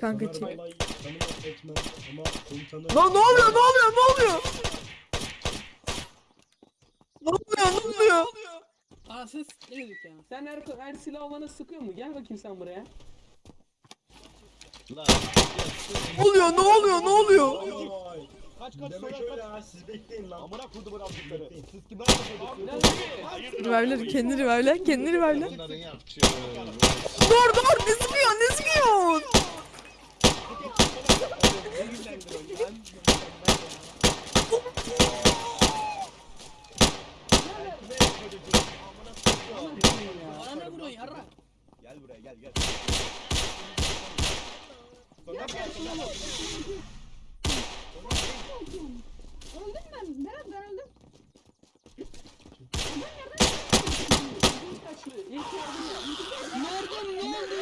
Kanka çek. Lan ne oluyor ne oluyor ne oluyor? Ne oluyor ne oluyor? Aa ses ne dedik ya? Sen her, her silah olana sıkıyor mu? Gel bakayım sen buraya. Lan. Ne oluyor ne oluyor ne oluyor? Kaç kaç Demek sonra öyle kaç. ha siz bekleyin lan. Amına kurdu bu raptikleri. Siz kimler yapıyorsunuz? Revive'ler kendini revive'ler kendini yapacağı. Dur dur ne Gel buraya gel gel. Öldüm ben. Berat ben öldüm. Adam nereden? Nereden ne oldu?